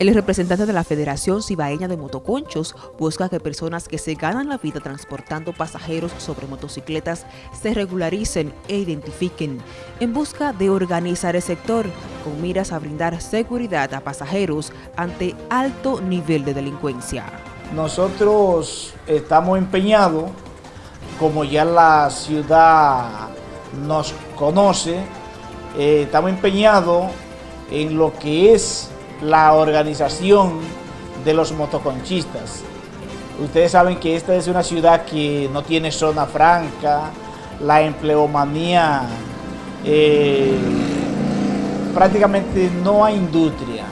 El representante de la Federación Cibaeña de Motoconchos busca que personas que se ganan la vida transportando pasajeros sobre motocicletas se regularicen e identifiquen en busca de organizar el sector con miras a brindar seguridad a pasajeros ante alto nivel de delincuencia. Nosotros estamos empeñados, como ya la ciudad nos conoce, eh, estamos empeñados en lo que es la organización de los motoconchistas. Ustedes saben que esta es una ciudad que no tiene zona franca, la empleomanía, eh, prácticamente no hay industria.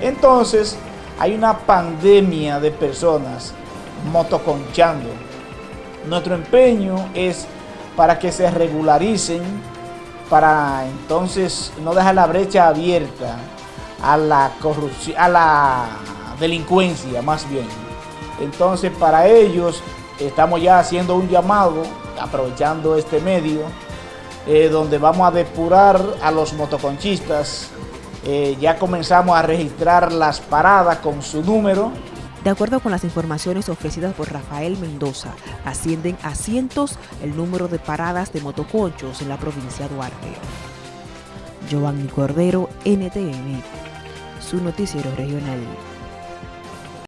Entonces, hay una pandemia de personas motoconchando. Nuestro empeño es para que se regularicen, para entonces no dejar la brecha abierta a la corrupción, a la delincuencia más bien. Entonces para ellos estamos ya haciendo un llamado, aprovechando este medio, eh, donde vamos a depurar a los motoconchistas. Eh, ya comenzamos a registrar las paradas con su número. De acuerdo con las informaciones ofrecidas por Rafael Mendoza, ascienden a cientos el número de paradas de motoconchos en la provincia de Duarte. Giovanni Cordero, NTN su noticiero regional.